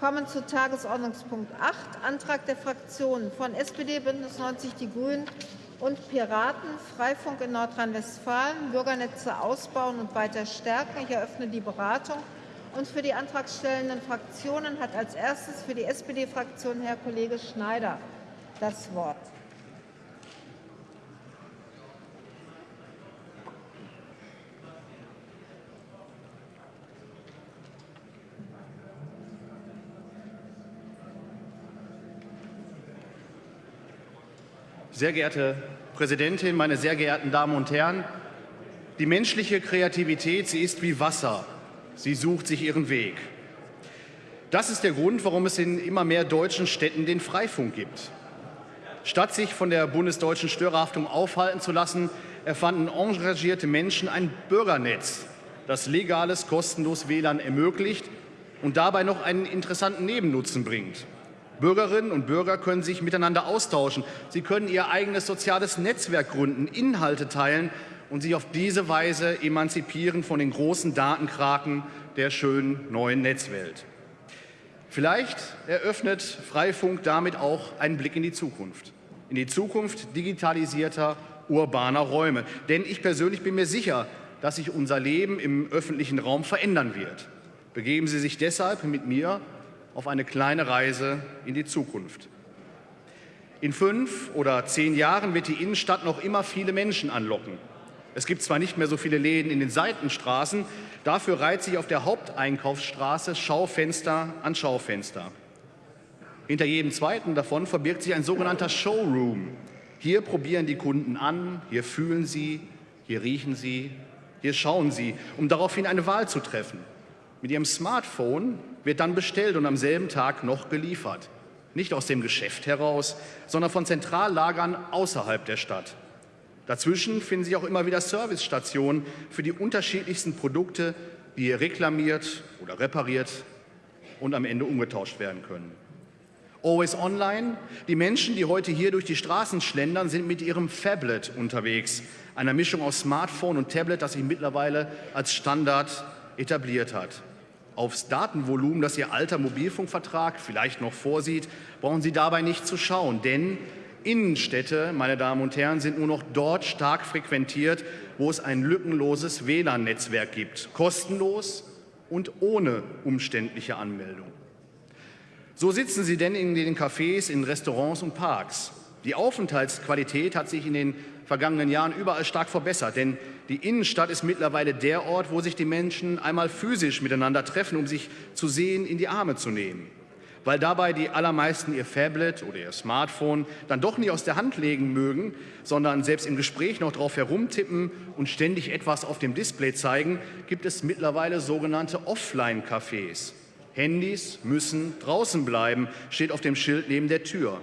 kommen zu Tagesordnungspunkt 8, Antrag der Fraktionen von SPD, Bündnis 90 Die Grünen und Piraten, Freifunk in Nordrhein-Westfalen, Bürgernetze ausbauen und weiter stärken. Ich eröffne die Beratung. Und für die antragstellenden Fraktionen hat als erstes für die SPD-Fraktion Herr Kollege Schneider das Wort. Sehr geehrte Präsidentin, meine sehr geehrten Damen und Herren! Die menschliche Kreativität, sie ist wie Wasser. Sie sucht sich ihren Weg. Das ist der Grund, warum es in immer mehr deutschen Städten den Freifunk gibt. Statt sich von der bundesdeutschen Störerhaftung aufhalten zu lassen, erfanden engagierte Menschen ein Bürgernetz, das legales, kostenlos WLAN ermöglicht und dabei noch einen interessanten Nebennutzen bringt. Bürgerinnen und Bürger können sich miteinander austauschen. Sie können ihr eigenes soziales Netzwerk gründen, Inhalte teilen und sich auf diese Weise emanzipieren von den großen Datenkraken der schönen neuen Netzwelt. Vielleicht eröffnet Freifunk damit auch einen Blick in die Zukunft, in die Zukunft digitalisierter urbaner Räume. Denn ich persönlich bin mir sicher, dass sich unser Leben im öffentlichen Raum verändern wird. Begeben Sie sich deshalb mit mir auf eine kleine Reise in die Zukunft. In fünf oder zehn Jahren wird die Innenstadt noch immer viele Menschen anlocken. Es gibt zwar nicht mehr so viele Läden in den Seitenstraßen, dafür reiht sich auf der Haupteinkaufsstraße Schaufenster an Schaufenster. Hinter jedem zweiten davon verbirgt sich ein sogenannter Showroom. Hier probieren die Kunden an, hier fühlen sie, hier riechen sie, hier schauen sie, um daraufhin eine Wahl zu treffen. Mit ihrem Smartphone wird dann bestellt und am selben Tag noch geliefert. Nicht aus dem Geschäft heraus, sondern von Zentrallagern außerhalb der Stadt. Dazwischen finden sich auch immer wieder Servicestationen für die unterschiedlichsten Produkte, die hier reklamiert oder repariert und am Ende umgetauscht werden können. Always Online. Die Menschen, die heute hier durch die Straßen schlendern, sind mit ihrem Fablet unterwegs. Einer Mischung aus Smartphone und Tablet, das sich mittlerweile als Standard etabliert hat. Aufs Datenvolumen, das Ihr alter Mobilfunkvertrag vielleicht noch vorsieht, brauchen Sie dabei nicht zu schauen, denn Innenstädte, meine Damen und Herren, sind nur noch dort stark frequentiert, wo es ein lückenloses WLAN-Netzwerk gibt, kostenlos und ohne umständliche Anmeldung. So sitzen Sie denn in den Cafés, in Restaurants und Parks. Die Aufenthaltsqualität hat sich in den vergangenen Jahren überall stark verbessert, denn die Innenstadt ist mittlerweile der Ort, wo sich die Menschen einmal physisch miteinander treffen, um sich zu sehen, in die Arme zu nehmen. Weil dabei die allermeisten ihr Tablet oder ihr Smartphone dann doch nie aus der Hand legen mögen, sondern selbst im Gespräch noch drauf herumtippen und ständig etwas auf dem Display zeigen, gibt es mittlerweile sogenannte Offline-Cafés. Handys müssen draußen bleiben, steht auf dem Schild neben der Tür.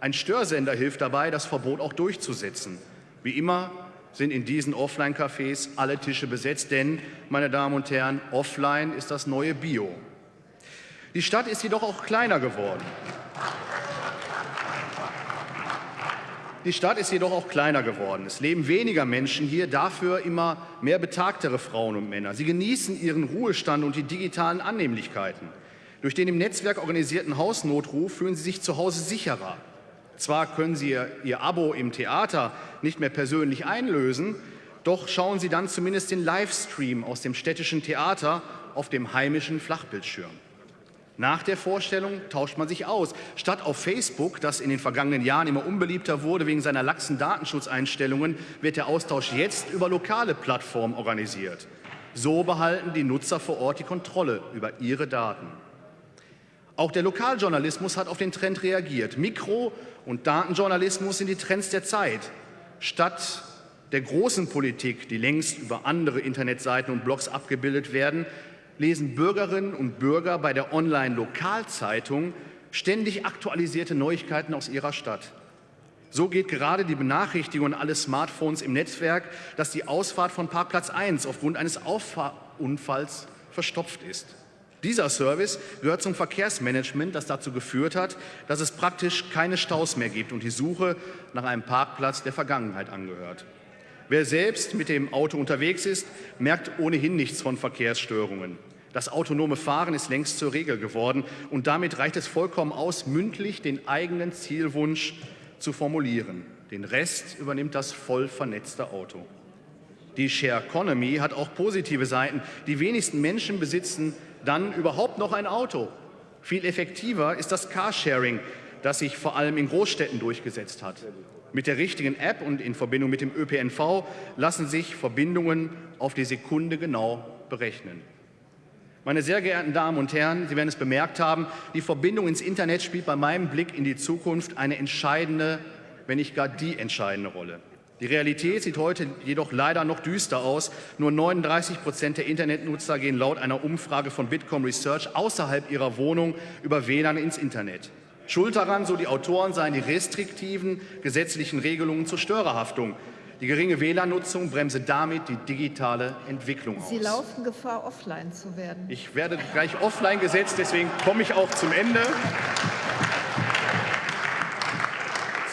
Ein Störsender hilft dabei, das Verbot auch durchzusetzen. Wie immer sind in diesen Offline-Cafés alle Tische besetzt, denn, meine Damen und Herren, offline ist das neue Bio. Die Stadt ist jedoch auch kleiner geworden. Die Stadt ist jedoch auch kleiner geworden. Es leben weniger Menschen hier, dafür immer mehr betagtere Frauen und Männer. Sie genießen ihren Ruhestand und die digitalen Annehmlichkeiten. Durch den im Netzwerk organisierten Hausnotruf fühlen sie sich zu Hause sicherer. Zwar können Sie Ihr Abo im Theater nicht mehr persönlich einlösen, doch schauen Sie dann zumindest den Livestream aus dem städtischen Theater auf dem heimischen Flachbildschirm. Nach der Vorstellung tauscht man sich aus. Statt auf Facebook, das in den vergangenen Jahren immer unbeliebter wurde wegen seiner laxen Datenschutzeinstellungen, wird der Austausch jetzt über lokale Plattformen organisiert. So behalten die Nutzer vor Ort die Kontrolle über ihre Daten. Auch der Lokaljournalismus hat auf den Trend reagiert. Mikro- und Datenjournalismus sind die Trends der Zeit. Statt der großen Politik, die längst über andere Internetseiten und Blogs abgebildet werden, lesen Bürgerinnen und Bürger bei der Online-Lokalzeitung ständig aktualisierte Neuigkeiten aus ihrer Stadt. So geht gerade die Benachrichtigung an alle Smartphones im Netzwerk, dass die Ausfahrt von Parkplatz 1 aufgrund eines Auffahrunfalls verstopft ist. Dieser Service gehört zum Verkehrsmanagement, das dazu geführt hat, dass es praktisch keine Staus mehr gibt und die Suche nach einem Parkplatz der Vergangenheit angehört. Wer selbst mit dem Auto unterwegs ist, merkt ohnehin nichts von Verkehrsstörungen. Das autonome Fahren ist längst zur Regel geworden und damit reicht es vollkommen aus, mündlich den eigenen Zielwunsch zu formulieren. Den Rest übernimmt das voll vernetzte Auto. Die Share Economy hat auch positive Seiten. Die wenigsten Menschen besitzen dann überhaupt noch ein Auto. Viel effektiver ist das Carsharing, das sich vor allem in Großstädten durchgesetzt hat. Mit der richtigen App und in Verbindung mit dem ÖPNV lassen sich Verbindungen auf die Sekunde genau berechnen. Meine sehr geehrten Damen und Herren, Sie werden es bemerkt haben, die Verbindung ins Internet spielt bei meinem Blick in die Zukunft eine entscheidende, wenn nicht gar die entscheidende Rolle. Die Realität sieht heute jedoch leider noch düster aus. Nur 39 Prozent der Internetnutzer gehen laut einer Umfrage von Bitkom Research außerhalb ihrer Wohnung über WLAN ins Internet. Schuld daran, so die Autoren, seien die restriktiven gesetzlichen Regelungen zur Störerhaftung. Die geringe WLAN-Nutzung bremse damit die digitale Entwicklung aus. Sie laufen Gefahr, offline zu werden. Ich werde gleich offline gesetzt, deswegen komme ich auch zum Ende.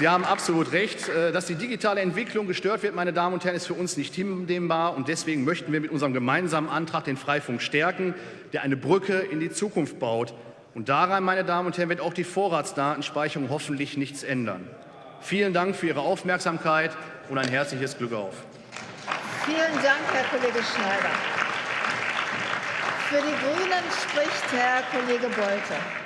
Sie haben absolut recht. Äh, dass die digitale Entwicklung gestört wird, meine Damen und Herren, ist für uns nicht hinnehmbar. Und deswegen möchten wir mit unserem gemeinsamen Antrag den Freifunk stärken, der eine Brücke in die Zukunft baut. Und daran, meine Damen und Herren, wird auch die Vorratsdatenspeicherung hoffentlich nichts ändern. Vielen Dank für Ihre Aufmerksamkeit und ein herzliches Glück auf. Vielen Dank, Herr Kollege Schneider. Für die Grünen spricht Herr Kollege Bolte.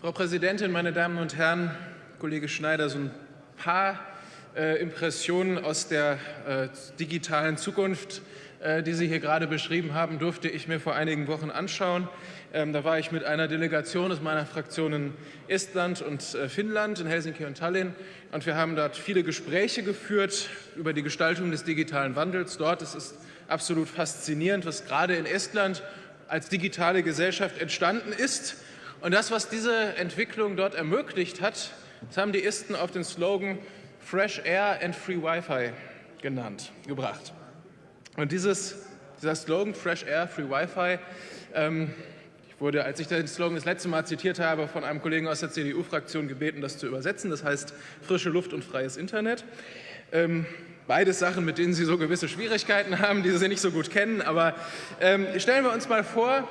Frau Präsidentin, meine Damen und Herren, Kollege Schneider, so ein paar äh, Impressionen aus der äh, digitalen Zukunft, äh, die Sie hier gerade beschrieben haben, durfte ich mir vor einigen Wochen anschauen. Ähm, da war ich mit einer Delegation aus meiner Fraktion in Estland und äh, Finnland, in Helsinki und Tallinn. Und wir haben dort viele Gespräche geführt über die Gestaltung des digitalen Wandels dort. Es ist absolut faszinierend, was gerade in Estland als digitale Gesellschaft entstanden ist und das, was diese Entwicklung dort ermöglicht hat, das haben die Isten auf den Slogan Fresh Air and Free Wi-Fi genannt, gebracht. Und dieses, dieser Slogan Fresh Air, Free Wi-Fi, ähm, ich wurde, als ich den Slogan das letzte Mal zitiert habe, von einem Kollegen aus der CDU-Fraktion gebeten, das zu übersetzen. Das heißt frische Luft und freies Internet. Ähm, beides Sachen, mit denen Sie so gewisse Schwierigkeiten haben, die Sie nicht so gut kennen. Aber ähm, stellen wir uns mal vor,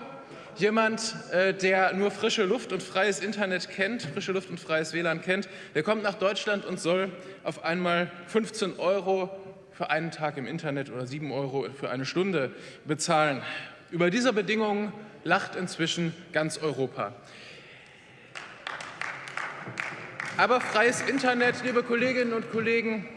Jemand, äh, der nur frische Luft und freies Internet kennt, frische Luft und freies WLAN kennt, der kommt nach Deutschland und soll auf einmal 15 Euro für einen Tag im Internet oder 7 Euro für eine Stunde bezahlen. Über diese Bedingungen lacht inzwischen ganz Europa. Aber freies Internet, liebe Kolleginnen und Kollegen,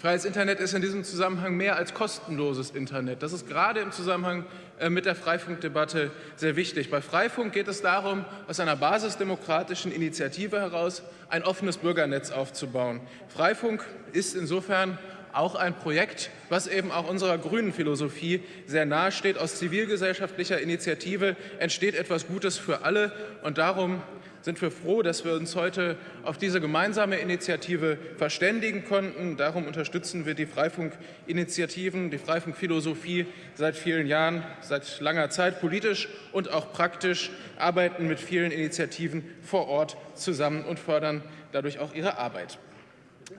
Freies Internet ist in diesem Zusammenhang mehr als kostenloses Internet. Das ist gerade im Zusammenhang mit der Freifunkdebatte sehr wichtig. Bei Freifunk geht es darum, aus einer basisdemokratischen Initiative heraus ein offenes Bürgernetz aufzubauen. Freifunk ist insofern auch ein Projekt, was eben auch unserer grünen Philosophie sehr nahe steht. Aus zivilgesellschaftlicher Initiative entsteht etwas Gutes für alle und darum sind wir froh, dass wir uns heute auf diese gemeinsame Initiative verständigen konnten. Darum unterstützen wir die Freifunk-Initiativen, die Freifunk-Philosophie seit vielen Jahren, seit langer Zeit politisch und auch praktisch, arbeiten mit vielen Initiativen vor Ort zusammen und fördern dadurch auch ihre Arbeit.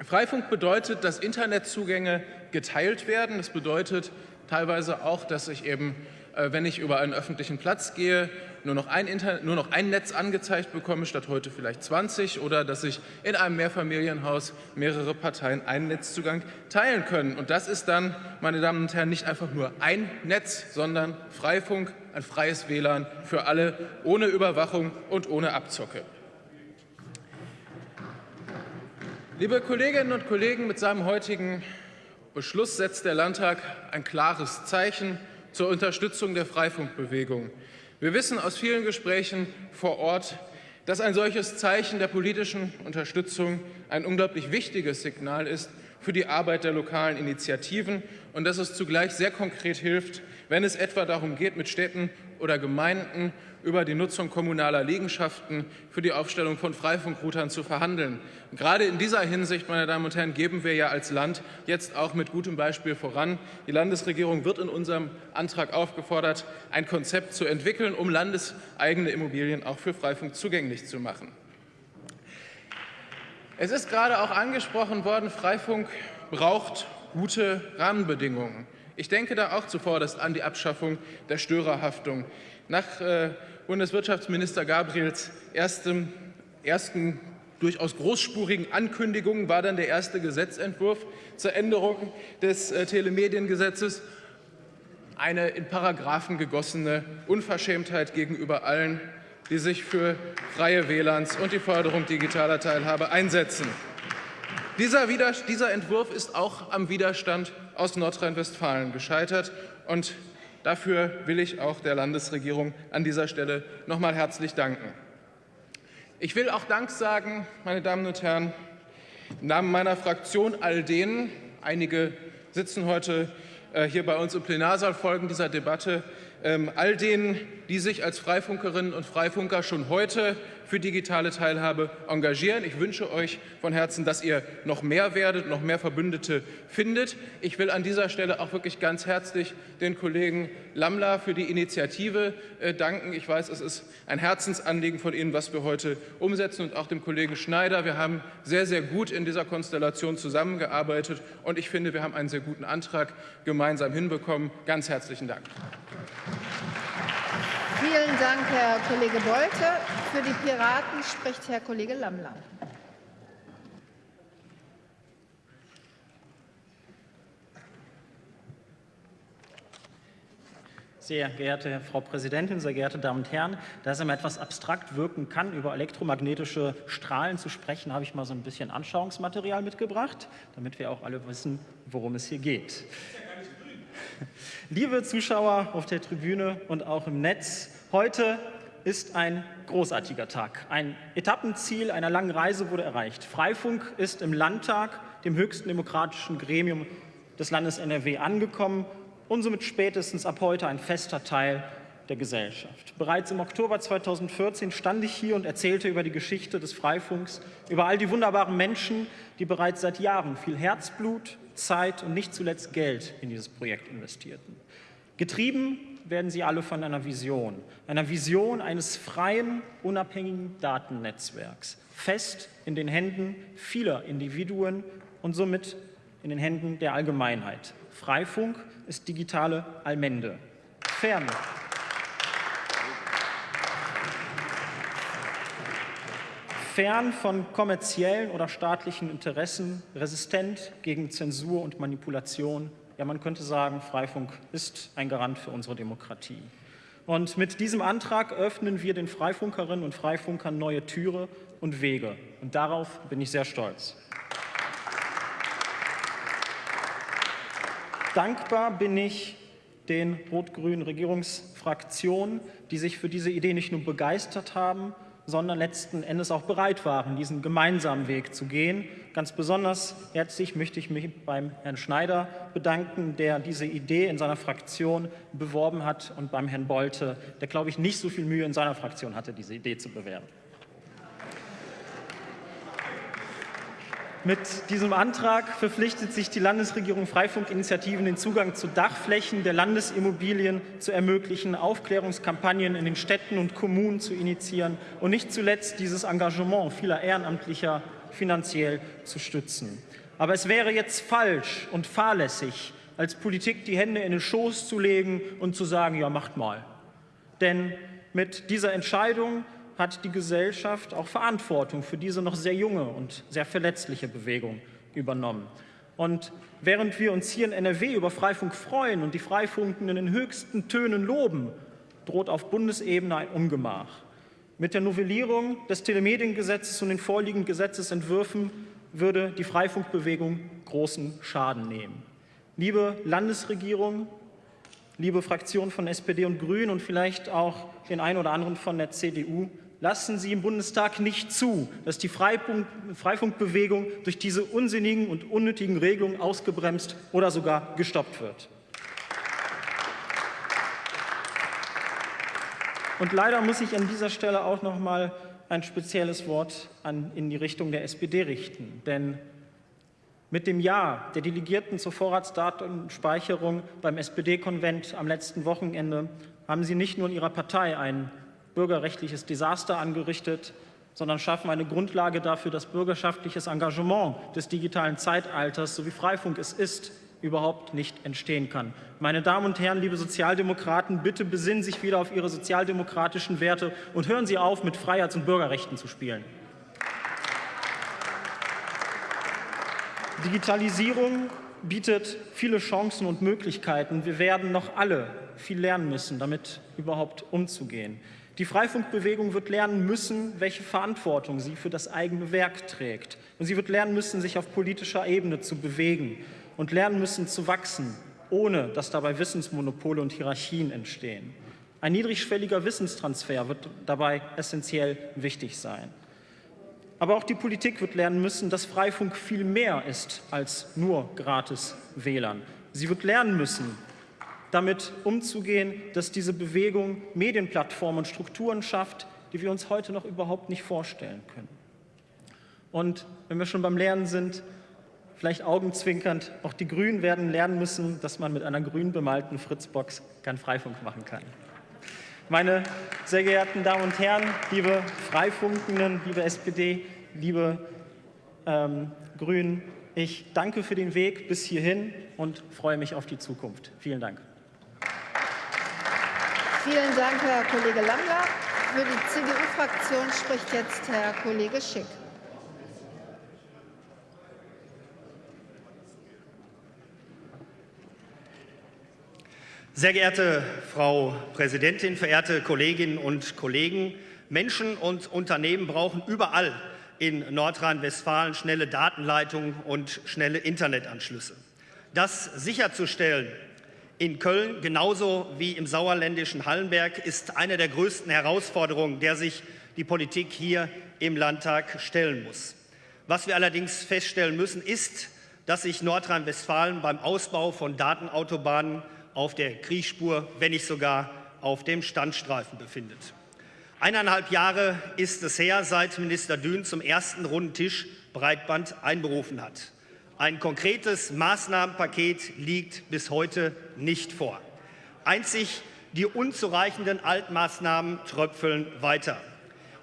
Freifunk bedeutet, dass Internetzugänge geteilt werden. Das bedeutet teilweise auch, dass ich eben, äh, wenn ich über einen öffentlichen Platz gehe, nur noch, ein Inter nur noch ein Netz angezeigt bekomme, statt heute vielleicht 20, oder dass ich in einem Mehrfamilienhaus mehrere Parteien einen Netzzugang teilen können. Und das ist dann, meine Damen und Herren, nicht einfach nur ein Netz, sondern Freifunk, ein freies WLAN für alle, ohne Überwachung und ohne Abzocke. Liebe Kolleginnen und Kollegen, mit seinem heutigen Beschluss setzt der Landtag ein klares Zeichen zur Unterstützung der Freifunkbewegung. Wir wissen aus vielen Gesprächen vor Ort, dass ein solches Zeichen der politischen Unterstützung ein unglaublich wichtiges Signal ist für die Arbeit der lokalen Initiativen und dass es zugleich sehr konkret hilft, wenn es etwa darum geht, mit Städten oder Gemeinden über die Nutzung kommunaler Liegenschaften für die Aufstellung von Freifunkroutern zu verhandeln. Gerade in dieser Hinsicht, meine Damen und Herren, geben wir ja als Land jetzt auch mit gutem Beispiel voran. Die Landesregierung wird in unserem Antrag aufgefordert, ein Konzept zu entwickeln, um landeseigene Immobilien auch für Freifunk zugänglich zu machen. Es ist gerade auch angesprochen worden, Freifunk braucht gute Rahmenbedingungen. Ich denke da auch zuvorderst an die Abschaffung der Störerhaftung. Nach äh, Bundeswirtschaftsminister Gabriels erstem, ersten durchaus großspurigen Ankündigungen war dann der erste Gesetzentwurf zur Änderung des äh, Telemediengesetzes eine in Paragraphen gegossene Unverschämtheit gegenüber allen, die sich für freie WLANs und die Förderung digitaler Teilhabe einsetzen. Dieser, dieser Entwurf ist auch am Widerstand aus Nordrhein-Westfalen gescheitert und Dafür will ich auch der Landesregierung an dieser Stelle noch mal herzlich danken. Ich will auch Dank sagen, meine Damen und Herren, im Namen meiner Fraktion all denen, einige sitzen heute äh, hier bei uns im Plenarsaal, folgen dieser Debatte, ähm, all denen, die sich als Freifunkerinnen und Freifunker schon heute für digitale Teilhabe engagieren. Ich wünsche euch von Herzen, dass ihr noch mehr werdet, noch mehr Verbündete findet. Ich will an dieser Stelle auch wirklich ganz herzlich den Kollegen Lamla für die Initiative äh, danken. Ich weiß, es ist ein Herzensanliegen von Ihnen, was wir heute umsetzen und auch dem Kollegen Schneider. Wir haben sehr, sehr gut in dieser Konstellation zusammengearbeitet und ich finde, wir haben einen sehr guten Antrag gemeinsam hinbekommen. Ganz herzlichen Dank. Vielen Dank, Herr Kollege Bolte. Für die Piraten spricht Herr Kollege Lammler. Sehr geehrte Frau Präsidentin, sehr geehrte Damen und Herren, da es immer etwas abstrakt wirken kann, über elektromagnetische Strahlen zu sprechen, habe ich mal so ein bisschen Anschauungsmaterial mitgebracht, damit wir auch alle wissen, worum es hier geht. Liebe Zuschauer auf der Tribüne und auch im Netz, heute ist ein großartiger Tag. Ein Etappenziel einer langen Reise wurde erreicht. Freifunk ist im Landtag, dem höchsten demokratischen Gremium des Landes NRW, angekommen und somit spätestens ab heute ein fester Teil der Gesellschaft. Bereits im Oktober 2014 stand ich hier und erzählte über die Geschichte des Freifunks, über all die wunderbaren Menschen, die bereits seit Jahren viel Herzblut, Zeit und nicht zuletzt Geld in dieses Projekt investierten. Getrieben werden sie alle von einer Vision, einer Vision eines freien, unabhängigen Datennetzwerks, fest in den Händen vieler Individuen und somit in den Händen der Allgemeinheit. Freifunk ist digitale Allmende. Fern fern von kommerziellen oder staatlichen Interessen, resistent gegen Zensur und Manipulation. Ja, man könnte sagen, Freifunk ist ein Garant für unsere Demokratie. Und mit diesem Antrag öffnen wir den Freifunkerinnen und Freifunkern neue Türe und Wege. Und darauf bin ich sehr stolz. Dankbar bin ich den rot-grünen Regierungsfraktionen, die sich für diese Idee nicht nur begeistert haben, sondern letzten Endes auch bereit waren, diesen gemeinsamen Weg zu gehen. Ganz besonders herzlich möchte ich mich beim Herrn Schneider bedanken, der diese Idee in seiner Fraktion beworben hat, und beim Herrn Bolte, der, glaube ich, nicht so viel Mühe in seiner Fraktion hatte, diese Idee zu bewerben. Mit diesem Antrag verpflichtet sich die Landesregierung Freifunkinitiativen, den Zugang zu Dachflächen der Landesimmobilien zu ermöglichen, Aufklärungskampagnen in den Städten und Kommunen zu initiieren und nicht zuletzt dieses Engagement vieler Ehrenamtlicher finanziell zu stützen. Aber es wäre jetzt falsch und fahrlässig, als Politik die Hände in den Schoß zu legen und zu sagen, ja, macht mal. Denn mit dieser Entscheidung hat die Gesellschaft auch Verantwortung für diese noch sehr junge und sehr verletzliche Bewegung übernommen. Und während wir uns hier in NRW über Freifunk freuen und die Freifunken in den höchsten Tönen loben, droht auf Bundesebene ein Ungemach. Mit der Novellierung des Telemediengesetzes und den vorliegenden Gesetzesentwürfen würde die Freifunkbewegung großen Schaden nehmen. Liebe Landesregierung, liebe Fraktion von SPD und Grünen und vielleicht auch den einen oder anderen von der CDU, lassen Sie im Bundestag nicht zu, dass die Freifunkbewegung durch diese unsinnigen und unnötigen Regelungen ausgebremst oder sogar gestoppt wird. Und leider muss ich an dieser Stelle auch noch mal ein spezielles Wort an, in die Richtung der SPD richten. Denn mit dem Ja der Delegierten zur Vorratsdatenspeicherung beim SPD-Konvent am letzten Wochenende haben Sie nicht nur in Ihrer Partei ein bürgerrechtliches Desaster angerichtet, sondern schaffen eine Grundlage dafür, dass bürgerschaftliches Engagement des digitalen Zeitalters, so wie Freifunk es ist, überhaupt nicht entstehen kann. Meine Damen und Herren, liebe Sozialdemokraten, bitte besinnen Sie sich wieder auf Ihre sozialdemokratischen Werte und hören Sie auf, mit Freiheits- und Bürgerrechten zu spielen. Digitalisierung bietet viele Chancen und Möglichkeiten. Wir werden noch alle viel lernen müssen, damit überhaupt umzugehen. Die Freifunkbewegung wird lernen müssen, welche Verantwortung sie für das eigene Werk trägt. Und sie wird lernen müssen, sich auf politischer Ebene zu bewegen und lernen müssen zu wachsen, ohne dass dabei Wissensmonopole und Hierarchien entstehen. Ein niedrigschwelliger Wissenstransfer wird dabei essentiell wichtig sein. Aber auch die Politik wird lernen müssen, dass Freifunk viel mehr ist als nur gratis WLAN. Sie wird lernen müssen, damit umzugehen, dass diese Bewegung Medienplattformen und Strukturen schafft, die wir uns heute noch überhaupt nicht vorstellen können. Und wenn wir schon beim Lernen sind, vielleicht augenzwinkernd, auch die Grünen werden lernen müssen, dass man mit einer grün bemalten Fritzbox keinen Freifunk machen kann. Meine sehr geehrten Damen und Herren, liebe Freifunkenden, liebe SPD, liebe ähm, Grünen, ich danke für den Weg bis hierhin und freue mich auf die Zukunft. Vielen Dank. Vielen Dank, Herr Kollege Lammler. Für die CDU-Fraktion spricht jetzt Herr Kollege Schick. Sehr geehrte Frau Präsidentin, verehrte Kolleginnen und Kollegen! Menschen und Unternehmen brauchen überall in Nordrhein-Westfalen schnelle Datenleitungen und schnelle Internetanschlüsse. Das sicherzustellen in Köln genauso wie im sauerländischen Hallenberg ist eine der größten Herausforderungen, der sich die Politik hier im Landtag stellen muss. Was wir allerdings feststellen müssen, ist, dass sich Nordrhein-Westfalen beim Ausbau von Datenautobahnen auf der Kriechspur, wenn nicht sogar auf dem Standstreifen befindet. Eineinhalb Jahre ist es her, seit Minister Dün zum ersten runden Tisch Breitband einberufen hat. Ein konkretes Maßnahmenpaket liegt bis heute nicht vor. Einzig die unzureichenden Altmaßnahmen tröpfeln weiter.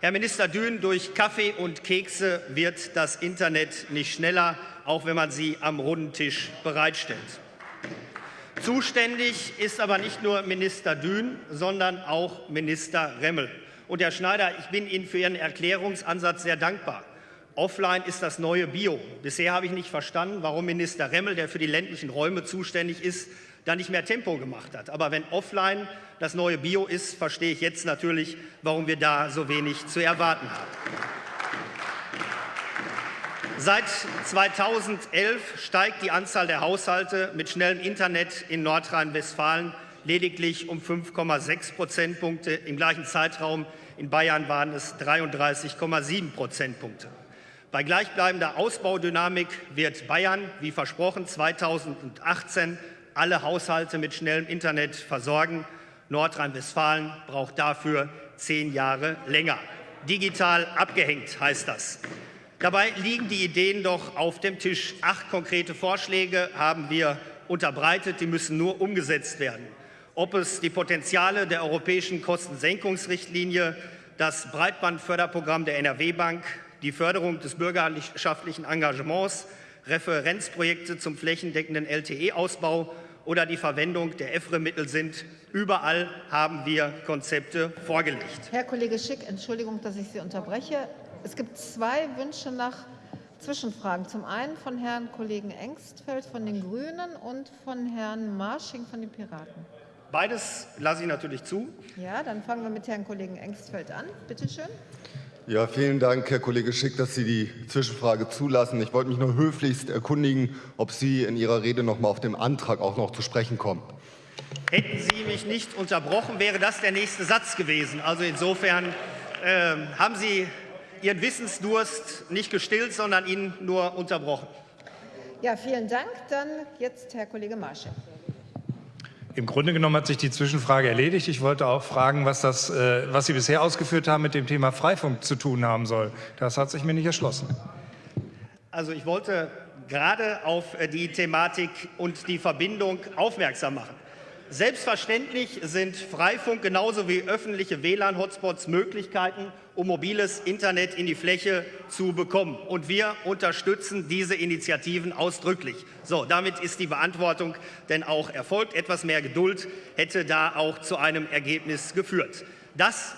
Herr Minister Dün, durch Kaffee und Kekse wird das Internet nicht schneller, auch wenn man sie am runden Tisch bereitstellt. Zuständig ist aber nicht nur Minister Dün, sondern auch Minister Remmel. Und Herr Schneider, ich bin Ihnen für Ihren Erklärungsansatz sehr dankbar. Offline ist das neue Bio. Bisher habe ich nicht verstanden, warum Minister Remmel, der für die ländlichen Räume zuständig ist, da nicht mehr Tempo gemacht hat. Aber wenn offline das neue Bio ist, verstehe ich jetzt natürlich, warum wir da so wenig zu erwarten haben. Seit 2011 steigt die Anzahl der Haushalte mit schnellem Internet in Nordrhein-Westfalen lediglich um 5,6 Prozentpunkte. Im gleichen Zeitraum in Bayern waren es 33,7 Prozentpunkte. Bei gleichbleibender Ausbaudynamik wird Bayern, wie versprochen, 2018 alle Haushalte mit schnellem Internet versorgen. Nordrhein-Westfalen braucht dafür zehn Jahre länger. Digital abgehängt heißt das. Dabei liegen die Ideen doch auf dem Tisch. Acht konkrete Vorschläge haben wir unterbreitet, die müssen nur umgesetzt werden. Ob es die Potenziale der europäischen Kostensenkungsrichtlinie, das Breitbandförderprogramm der NRW-Bank, die Förderung des bürgerschaftlichen Engagements, Referenzprojekte zum flächendeckenden LTE-Ausbau oder die Verwendung der EFRE-Mittel sind. Überall haben wir Konzepte vorgelegt. Herr Kollege Schick, Entschuldigung, dass ich Sie unterbreche. Es gibt zwei Wünsche nach Zwischenfragen. Zum einen von Herrn Kollegen Engstfeld von den Grünen und von Herrn Marsching von den Piraten. Beides lasse ich natürlich zu. Ja, dann fangen wir mit Herrn Kollegen Engstfeld an. Bitte schön. Ja, vielen Dank, Herr Kollege Schick, dass Sie die Zwischenfrage zulassen. Ich wollte mich nur höflichst erkundigen, ob Sie in Ihrer Rede noch mal auf den Antrag auch noch zu sprechen kommen. Hätten Sie mich nicht unterbrochen, wäre das der nächste Satz gewesen. Also insofern äh, haben Sie Ihren Wissensdurst nicht gestillt, sondern ihn nur unterbrochen. Ja, vielen Dank. Dann jetzt Herr Kollege Marsche. Im Grunde genommen hat sich die Zwischenfrage erledigt. Ich wollte auch fragen, was, das, äh, was Sie bisher ausgeführt haben, mit dem Thema Freifunk zu tun haben soll. Das hat sich mir nicht erschlossen. Also ich wollte gerade auf äh, die Thematik und die Verbindung aufmerksam machen. Selbstverständlich sind Freifunk genauso wie öffentliche WLAN-Hotspots Möglichkeiten, um mobiles Internet in die Fläche zu bekommen. Und wir unterstützen diese Initiativen ausdrücklich. So, damit ist die Beantwortung denn auch erfolgt. Etwas mehr Geduld hätte da auch zu einem Ergebnis geführt. Das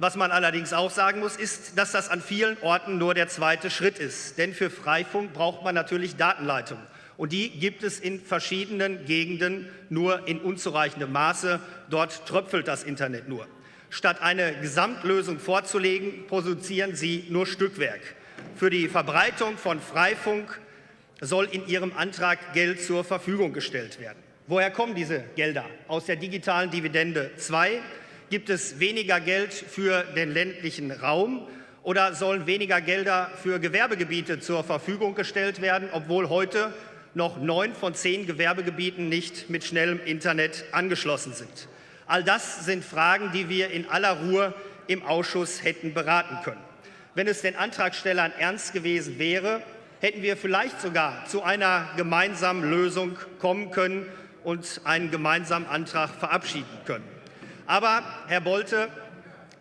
was man allerdings auch sagen muss, ist, dass das an vielen Orten nur der zweite Schritt ist. Denn für Freifunk braucht man natürlich Datenleitungen. Und die gibt es in verschiedenen Gegenden nur in unzureichendem Maße. Dort tröpfelt das Internet nur. Statt eine Gesamtlösung vorzulegen, produzieren sie nur Stückwerk. Für die Verbreitung von Freifunk soll in Ihrem Antrag Geld zur Verfügung gestellt werden. Woher kommen diese Gelder? Aus der digitalen Dividende 2 gibt es weniger Geld für den ländlichen Raum oder sollen weniger Gelder für Gewerbegebiete zur Verfügung gestellt werden, obwohl heute noch neun von zehn Gewerbegebieten nicht mit schnellem Internet angeschlossen sind. All das sind Fragen, die wir in aller Ruhe im Ausschuss hätten beraten können. Wenn es den Antragstellern ernst gewesen wäre, hätten wir vielleicht sogar zu einer gemeinsamen Lösung kommen können und einen gemeinsamen Antrag verabschieden können. Aber, Herr Bolte,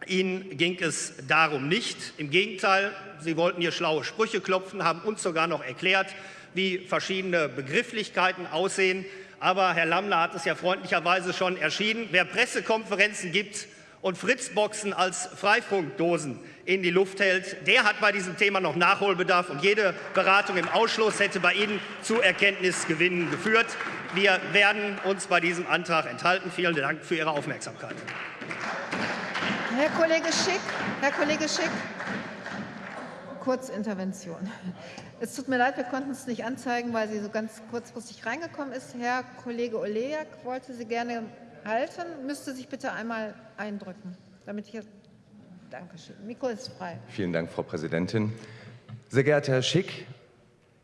Ihnen ging es darum nicht. Im Gegenteil, Sie wollten hier schlaue Sprüche klopfen, haben uns sogar noch erklärt, wie verschiedene Begrifflichkeiten aussehen. Aber Herr Lammler hat es ja freundlicherweise schon erschienen. Wer Pressekonferenzen gibt und Fritzboxen als Freifunkdosen in die Luft hält, der hat bei diesem Thema noch Nachholbedarf. Und jede Beratung im Ausschuss hätte bei Ihnen zu Erkenntnisgewinnen geführt. Wir werden uns bei diesem Antrag enthalten. Vielen Dank für Ihre Aufmerksamkeit. Herr Kollege Schick, Herr Kollege Schick, Kurzintervention. Es tut mir leid, wir konnten es nicht anzeigen, weil sie so ganz kurzfristig reingekommen ist. Herr Kollege Olejak wollte sie gerne halten, müsste sich bitte einmal eindrücken, damit ich. Dankeschön. Mikro ist frei. Vielen Dank, Frau Präsidentin. Sehr geehrter Herr Schick,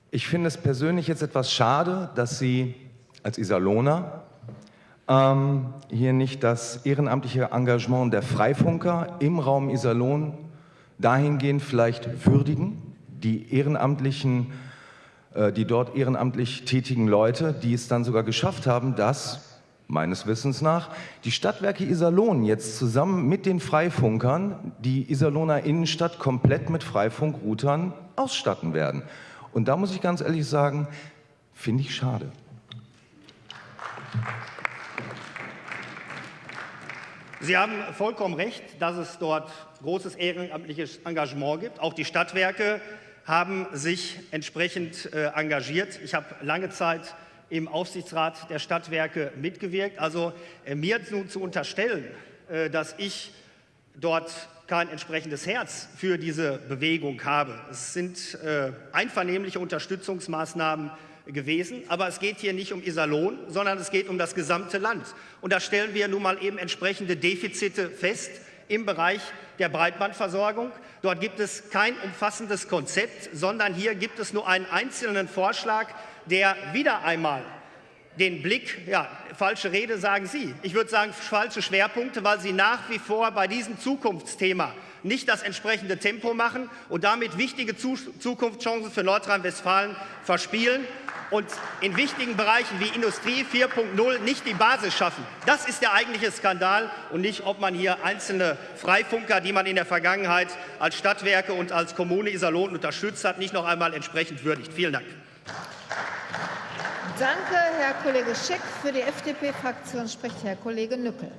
ich finde es persönlich jetzt etwas schade, dass Sie als Iserlohner ähm, hier nicht das ehrenamtliche Engagement der Freifunker im Raum Iserlohn dahingehend vielleicht würdigen die ehrenamtlichen, äh, die dort ehrenamtlich tätigen Leute, die es dann sogar geschafft haben, dass meines Wissens nach, die Stadtwerke Iserlohn jetzt zusammen mit den Freifunkern die Iserlohner Innenstadt komplett mit Freifunkroutern ausstatten werden. Und da muss ich ganz ehrlich sagen, finde ich schade. Sie haben vollkommen recht, dass es dort großes ehrenamtliches Engagement gibt. Auch die Stadtwerke haben sich entsprechend äh, engagiert. Ich habe lange Zeit im Aufsichtsrat der Stadtwerke mitgewirkt. Also äh, mir nun zu unterstellen, äh, dass ich dort kein entsprechendes Herz für diese Bewegung habe. Es sind einvernehmliche Unterstützungsmaßnahmen gewesen, aber es geht hier nicht um Iserlohn, sondern es geht um das gesamte Land. Und da stellen wir nun mal eben entsprechende Defizite fest im Bereich der Breitbandversorgung. Dort gibt es kein umfassendes Konzept, sondern hier gibt es nur einen einzelnen Vorschlag, der wieder einmal den Blick, ja, falsche Rede sagen Sie, ich würde sagen falsche Schwerpunkte, weil Sie nach wie vor bei diesem Zukunftsthema nicht das entsprechende Tempo machen und damit wichtige Zukunftschancen für Nordrhein-Westfalen verspielen und in wichtigen Bereichen wie Industrie 4.0 nicht die Basis schaffen. Das ist der eigentliche Skandal und nicht, ob man hier einzelne Freifunker, die man in der Vergangenheit als Stadtwerke und als Kommune Iserlohn unterstützt hat, nicht noch einmal entsprechend würdigt. Vielen Dank. Danke, Herr Kollege Schick. Für die FDP-Fraktion spricht Herr Kollege Nückel.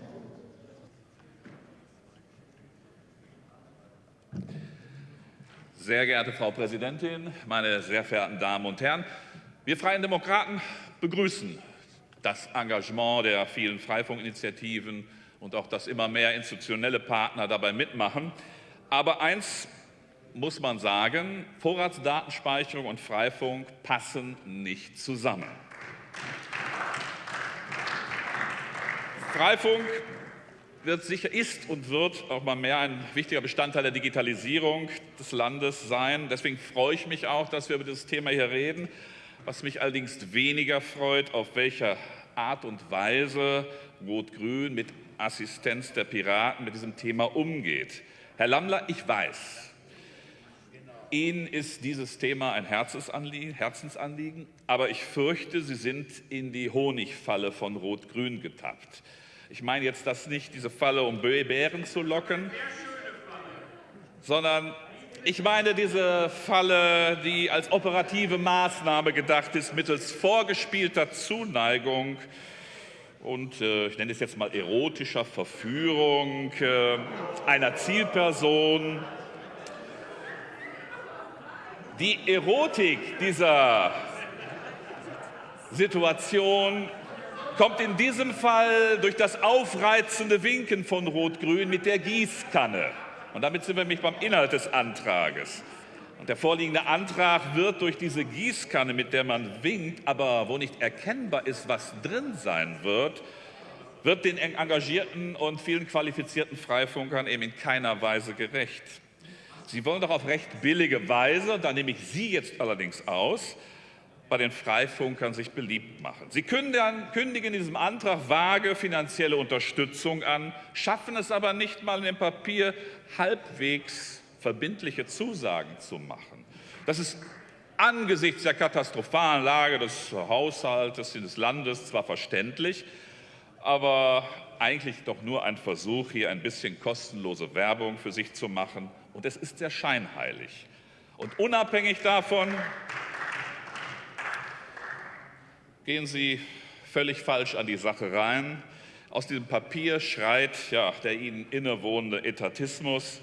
Sehr geehrte Frau Präsidentin, meine sehr verehrten Damen und Herren! Wir Freien Demokraten begrüßen das Engagement der vielen Freifunkinitiativen und auch, dass immer mehr institutionelle Partner dabei mitmachen. Aber eins muss man sagen, Vorratsdatenspeicherung und Freifunk passen nicht zusammen. Freifunk wird sicher, ist und wird auch mal mehr ein wichtiger Bestandteil der Digitalisierung des Landes sein. Deswegen freue ich mich auch, dass wir über dieses Thema hier reden. Was mich allerdings weniger freut, auf welcher Art und Weise Rot-Grün mit Assistenz der Piraten mit diesem Thema umgeht. Herr Lammler, ich weiß, Ihnen ist dieses Thema ein Herzensanliegen, aber ich fürchte, Sie sind in die Honigfalle von Rot-Grün getappt. Ich meine jetzt das nicht, diese Falle, um Bären zu locken, sondern ich meine diese Falle, die als operative Maßnahme gedacht ist, mittels vorgespielter Zuneigung und äh, ich nenne es jetzt mal erotischer Verführung äh, einer Zielperson. Die Erotik dieser Situation kommt in diesem Fall durch das aufreizende Winken von Rot-Grün mit der Gießkanne. Und damit sind wir nämlich beim Inhalt des Antrages. Und der vorliegende Antrag wird durch diese Gießkanne, mit der man winkt, aber wo nicht erkennbar ist, was drin sein wird, wird den engagierten und vielen qualifizierten Freifunkern eben in keiner Weise gerecht. Sie wollen doch auf recht billige Weise, da nehme ich Sie jetzt allerdings aus, bei den Freifunkern sich beliebt machen. Sie kündigen, in diesem Antrag vage finanzielle Unterstützung an, schaffen es aber nicht mal in dem Papier halbwegs verbindliche Zusagen zu machen. Das ist angesichts der katastrophalen Lage des Haushaltes des Landes zwar verständlich, aber eigentlich doch nur ein Versuch, hier ein bisschen kostenlose Werbung für sich zu machen. Und es ist sehr scheinheilig. Und unabhängig davon gehen Sie völlig falsch an die Sache rein. Aus diesem Papier schreit ja, der Ihnen innewohnende Etatismus.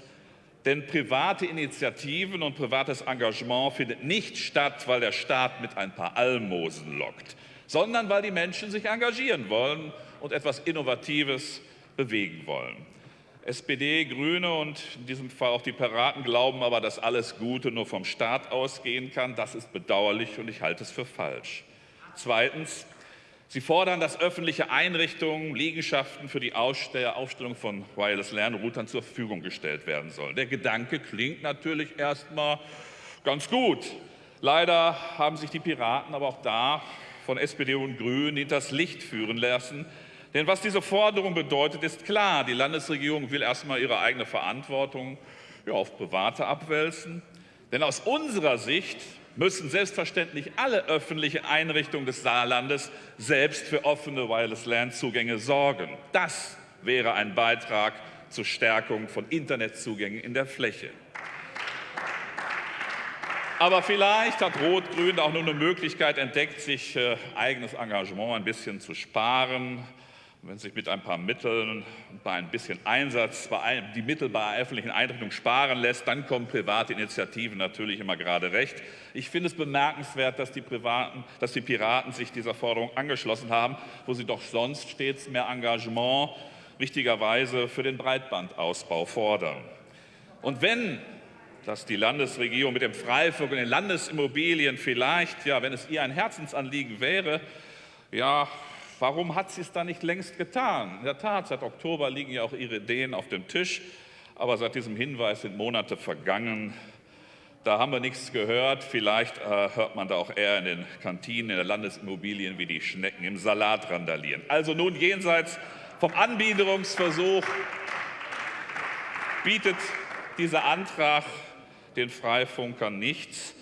Denn private Initiativen und privates Engagement findet nicht statt, weil der Staat mit ein paar Almosen lockt, sondern weil die Menschen sich engagieren wollen und etwas Innovatives bewegen wollen. SPD, Grüne und in diesem Fall auch die Piraten glauben aber, dass alles Gute nur vom Staat ausgehen kann. Das ist bedauerlich und ich halte es für falsch. Zweitens, Sie fordern, dass öffentliche Einrichtungen, Liegenschaften für die Aufstellung von Wireless LAN-Routern zur Verfügung gestellt werden sollen. Der Gedanke klingt natürlich erstmal ganz gut. Leider haben sich die Piraten aber auch da von SPD und Grünen hinters Licht führen lassen. Denn was diese Forderung bedeutet, ist klar. Die Landesregierung will erstmal ihre eigene Verantwortung ja, auf Private abwälzen. Denn aus unserer Sicht müssen selbstverständlich alle öffentlichen Einrichtungen des Saarlandes selbst für offene Wireless-LAN-Zugänge sorgen. Das wäre ein Beitrag zur Stärkung von Internetzugängen in der Fläche. Aber vielleicht hat Rot-Grün auch nur eine Möglichkeit entdeckt, sich äh, eigenes Engagement ein bisschen zu sparen wenn sich mit ein paar Mitteln und bei ein bisschen Einsatz die Mittel bei öffentlichen Einrichtungen sparen lässt, dann kommen private Initiativen natürlich immer gerade recht. Ich finde es bemerkenswert, dass die, Privaten, dass die Piraten sich dieser Forderung angeschlossen haben, wo sie doch sonst stets mehr Engagement wichtigerweise für den Breitbandausbau fordern. Und wenn dass die Landesregierung mit dem Freifunk und den Landesimmobilien vielleicht, ja, wenn es ihr ein Herzensanliegen wäre, ja, Warum hat sie es da nicht längst getan? In der Tat, seit Oktober liegen ja auch ihre Ideen auf dem Tisch, aber seit diesem Hinweis sind Monate vergangen. Da haben wir nichts gehört. Vielleicht äh, hört man da auch eher in den Kantinen, in den Landesimmobilien, wie die Schnecken im Salat randalieren. Also nun jenseits vom Anbiederungsversuch bietet dieser Antrag den Freifunkern nichts.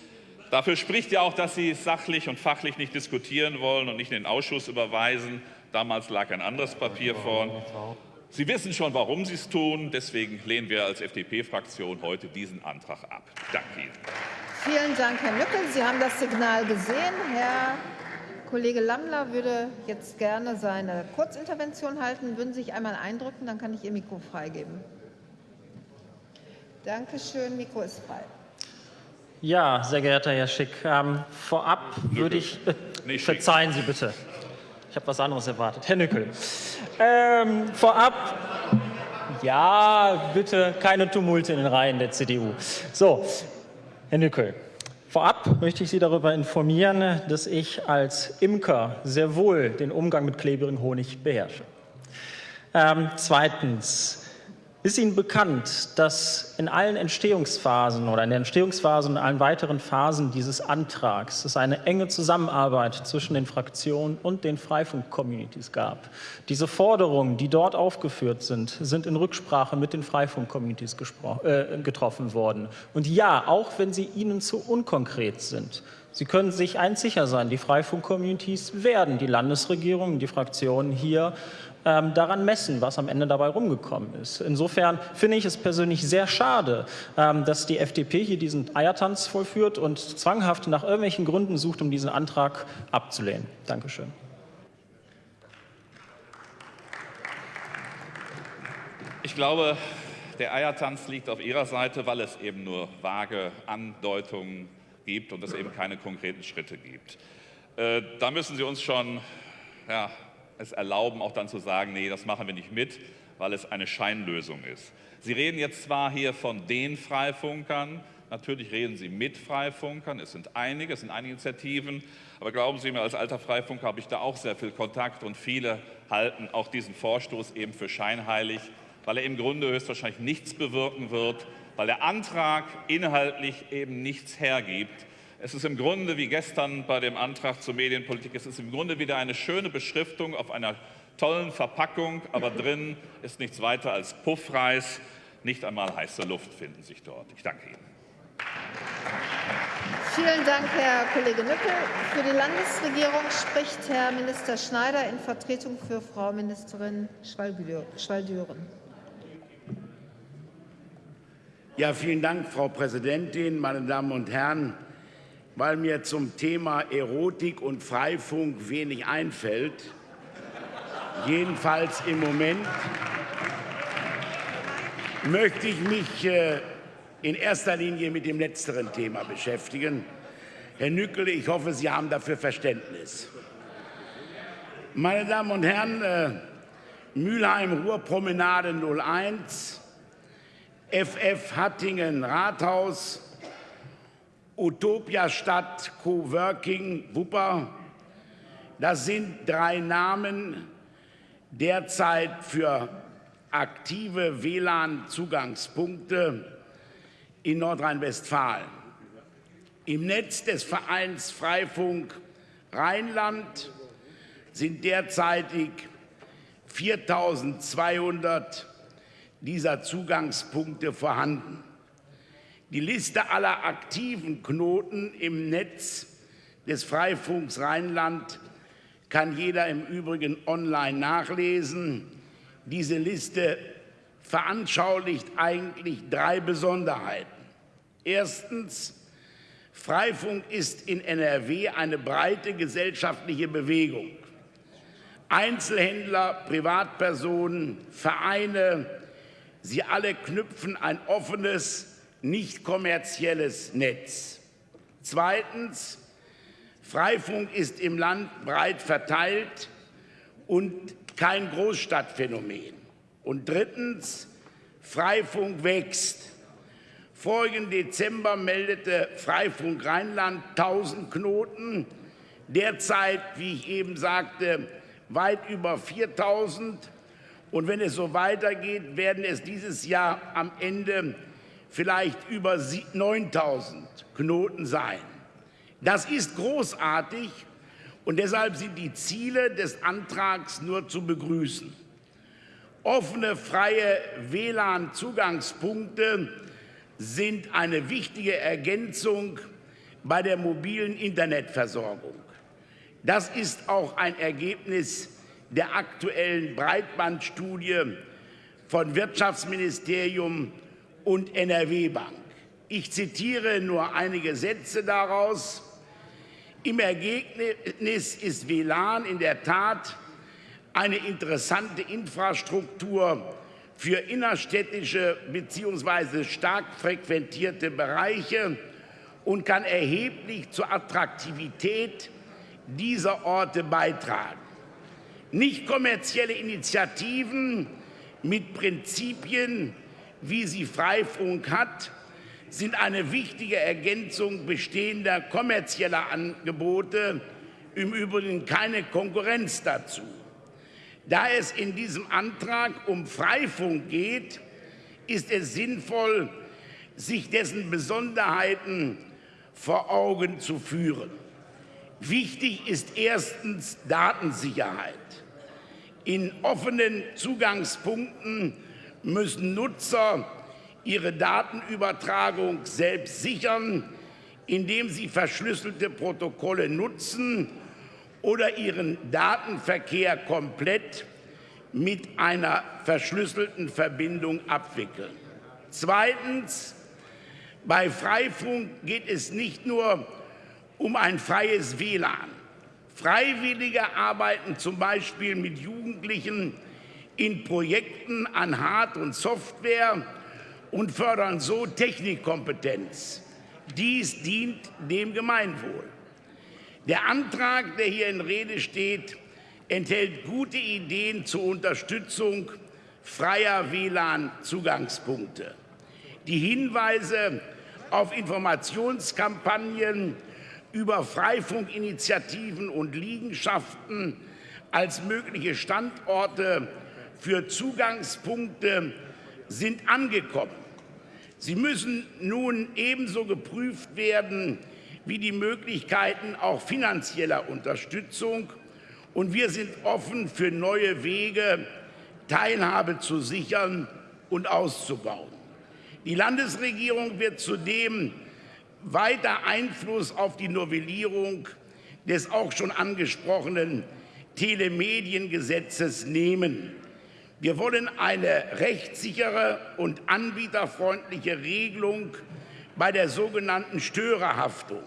Dafür spricht ja auch, dass Sie sachlich und fachlich nicht diskutieren wollen und nicht in den Ausschuss überweisen. Damals lag ein anderes Papier vor. Sie wissen schon, warum Sie es tun. Deswegen lehnen wir als FDP-Fraktion heute diesen Antrag ab. Danke Ihnen. Vielen Dank, Herr Mückel. Sie haben das Signal gesehen. Herr Kollege Lammler würde jetzt gerne seine Kurzintervention halten. Würden Sie sich einmal eindrücken, dann kann ich Ihr Mikro freigeben. Danke schön, Mikro ist frei. Ja, sehr geehrter Herr Schick, ähm, vorab würde ich, äh, verzeihen Sie bitte, ich habe was anderes erwartet. Herr Nückel, ähm, vorab, ja, bitte keine Tumulte in den Reihen der CDU. So, Herr Nückel, vorab möchte ich Sie darüber informieren, dass ich als Imker sehr wohl den Umgang mit klebrigem Honig beherrsche. Ähm, zweitens, Ist Ihnen bekannt, dass in allen Entstehungsphasen oder in der Entstehungsphase und allen weiteren Phasen dieses Antrags es eine enge Zusammenarbeit zwischen den Fraktionen und den Freifunk-Communities gab? Diese Forderungen, die dort aufgeführt sind, sind in Rücksprache mit den Freifunk-Communities äh, getroffen worden. Und ja, auch wenn sie Ihnen zu unkonkret sind, Sie können sich eins sicher sein, die Freifunk-Communities werden die Landesregierung, die Fraktionen hier ähm, daran messen, was am Ende dabei rumgekommen ist. Insofern finde ich es persönlich sehr schade, ähm, dass die FDP hier diesen Eiertanz vollführt und zwanghaft nach irgendwelchen Gründen sucht, um diesen Antrag abzulehnen. Dankeschön. Ich glaube, der Eiertanz liegt auf Ihrer Seite, weil es eben nur vage Andeutungen gibt und es eben keine konkreten Schritte gibt. Äh, da müssen Sie uns schon ja, es erlauben, auch dann zu sagen, nee, das machen wir nicht mit, weil es eine Scheinlösung ist. Sie reden jetzt zwar hier von den Freifunkern, natürlich reden Sie mit Freifunkern, es sind einige, es sind einige Initiativen, aber glauben Sie mir, als alter Freifunker habe ich da auch sehr viel Kontakt und viele halten auch diesen Vorstoß eben für scheinheilig, weil er im Grunde höchstwahrscheinlich nichts bewirken wird, weil der Antrag inhaltlich eben nichts hergibt. Es ist im Grunde wie gestern bei dem Antrag zur Medienpolitik, es ist im Grunde wieder eine schöne Beschriftung auf einer tollen Verpackung, aber drin ist nichts weiter als Puffreis. Nicht einmal heiße Luft finden sich dort. Ich danke Ihnen. Vielen Dank, Herr Kollege Nückel. Für die Landesregierung spricht Herr Minister Schneider in Vertretung für Frau Ministerin Schwaldüren. Ja, vielen Dank, Frau Präsidentin, meine Damen und Herren. Weil mir zum Thema Erotik und Freifunk wenig einfällt, jedenfalls im Moment, möchte ich mich äh, in erster Linie mit dem letzteren Thema beschäftigen. Herr Nückel, ich hoffe, Sie haben dafür Verständnis. Meine Damen und Herren, äh, Mülheim-Ruhr-Promenade 01, FF Hattingen Rathaus, Utopia Stadt Coworking Wupper. Das sind drei Namen derzeit für aktive WLAN-Zugangspunkte in Nordrhein-Westfalen. Im Netz des Vereins Freifunk Rheinland sind derzeitig 4200 dieser Zugangspunkte vorhanden. Die Liste aller aktiven Knoten im Netz des Freifunks Rheinland kann jeder im Übrigen online nachlesen. Diese Liste veranschaulicht eigentlich drei Besonderheiten. Erstens, Freifunk ist in NRW eine breite gesellschaftliche Bewegung. Einzelhändler, Privatpersonen, Vereine, Sie alle knüpfen ein offenes, nicht kommerzielles Netz. Zweitens, Freifunk ist im Land breit verteilt und kein Großstadtphänomen. Und drittens, Freifunk wächst. Vorigen Dezember meldete Freifunk Rheinland 1000 Knoten, derzeit, wie ich eben sagte, weit über 4000 und wenn es so weitergeht, werden es dieses Jahr am Ende vielleicht über 9000 Knoten sein. Das ist großartig und deshalb sind die Ziele des Antrags nur zu begrüßen. Offene, freie WLAN-Zugangspunkte sind eine wichtige Ergänzung bei der mobilen Internetversorgung. Das ist auch ein Ergebnis der aktuellen Breitbandstudie von Wirtschaftsministerium und NRW Bank. Ich zitiere nur einige Sätze daraus. Im Ergebnis ist WLAN in der Tat eine interessante Infrastruktur für innerstädtische bzw. stark frequentierte Bereiche und kann erheblich zur Attraktivität dieser Orte beitragen. Nicht kommerzielle Initiativen mit Prinzipien, wie sie Freifunk hat, sind eine wichtige Ergänzung bestehender kommerzieller Angebote, im Übrigen keine Konkurrenz dazu. Da es in diesem Antrag um Freifunk geht, ist es sinnvoll, sich dessen Besonderheiten vor Augen zu führen. Wichtig ist erstens Datensicherheit. In offenen Zugangspunkten müssen Nutzer ihre Datenübertragung selbst sichern, indem sie verschlüsselte Protokolle nutzen oder ihren Datenverkehr komplett mit einer verschlüsselten Verbindung abwickeln. Zweitens. Bei Freifunk geht es nicht nur um ein freies WLAN. Freiwillige arbeiten zum Beispiel mit Jugendlichen in Projekten an Hard- und Software und fördern so Technikkompetenz. Dies dient dem Gemeinwohl. Der Antrag, der hier in Rede steht, enthält gute Ideen zur Unterstützung freier WLAN-Zugangspunkte. Die Hinweise auf Informationskampagnen über Freifunkinitiativen und Liegenschaften als mögliche Standorte für Zugangspunkte sind angekommen. Sie müssen nun ebenso geprüft werden wie die Möglichkeiten auch finanzieller Unterstützung. Und wir sind offen für neue Wege, Teilhabe zu sichern und auszubauen. Die Landesregierung wird zudem weiter Einfluss auf die Novellierung des auch schon angesprochenen Telemediengesetzes nehmen. Wir wollen eine rechtssichere und anbieterfreundliche Regelung bei der sogenannten Störerhaftung.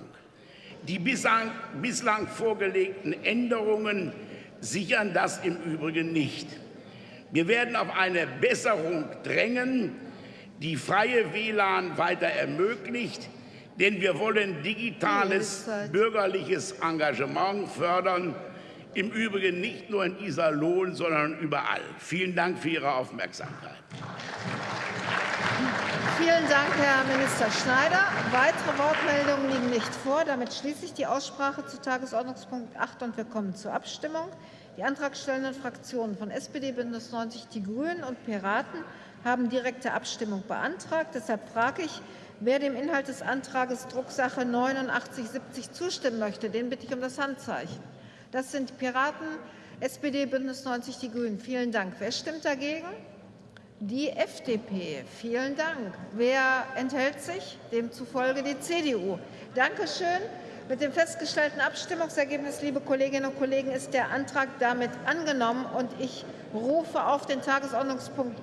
Die bislang, bislang vorgelegten Änderungen sichern das im Übrigen nicht. Wir werden auf eine Besserung drängen, die freie WLAN weiter ermöglicht, denn wir wollen digitales bürgerliches Engagement fördern, im Übrigen nicht nur in Iserlohn, sondern überall. Vielen Dank für Ihre Aufmerksamkeit. Vielen Dank, Herr Minister Schneider. Weitere Wortmeldungen liegen nicht vor. Damit schließe ich die Aussprache zu Tagesordnungspunkt 8 und wir kommen zur Abstimmung. Die antragstellenden Fraktionen von SPD, Bündnis 90, die Grünen und Piraten haben direkte Abstimmung beantragt. Deshalb frage ich, wer dem Inhalt des Antrags Drucksache 8970 zustimmen möchte. Den bitte ich um das Handzeichen. Das sind die Piraten, SPD, Bündnis 90, die Grünen. Vielen Dank. Wer stimmt dagegen? Die FDP. Vielen Dank. Wer enthält sich? Demzufolge die CDU. Dankeschön. Mit dem festgestellten Abstimmungsergebnis, liebe Kolleginnen und Kollegen, ist der Antrag damit angenommen. Und ich rufe auf den Tagesordnungspunkt